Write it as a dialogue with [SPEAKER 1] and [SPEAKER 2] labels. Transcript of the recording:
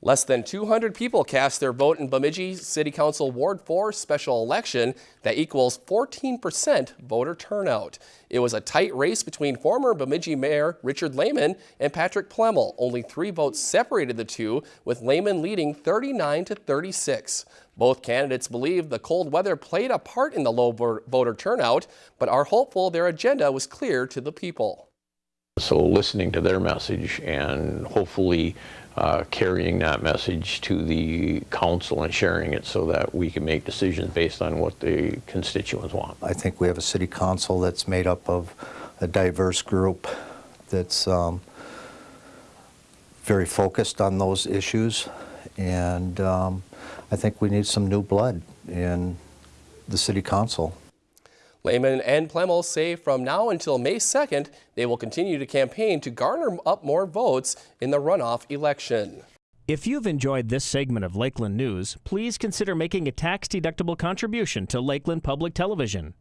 [SPEAKER 1] Less than 200 people cast their vote in Bemidji City Council Ward 4 special election that equals 14% voter turnout. It was a tight race between former Bemidji Mayor Richard Lehmann and Patrick Plemmel. Only three votes separated the two, with Lehmann leading 39 to 36. Both candidates believe the cold weather played a part in the low voter turnout, but are hopeful their agenda was clear to the people.
[SPEAKER 2] So listening to their message and hopefully uh, carrying that message to the council and sharing it so that we can make decisions based on what the constituents want.
[SPEAKER 3] I think we have a city council that's made up of a diverse group that's um, very focused on those issues and um, I think we need some new blood in the city council.
[SPEAKER 1] Lehmann and Plemmel say from now until May 2nd, they will continue to campaign to garner up more votes in the runoff election.
[SPEAKER 4] If you've enjoyed this segment of Lakeland News, please consider making a tax-deductible contribution to Lakeland Public Television.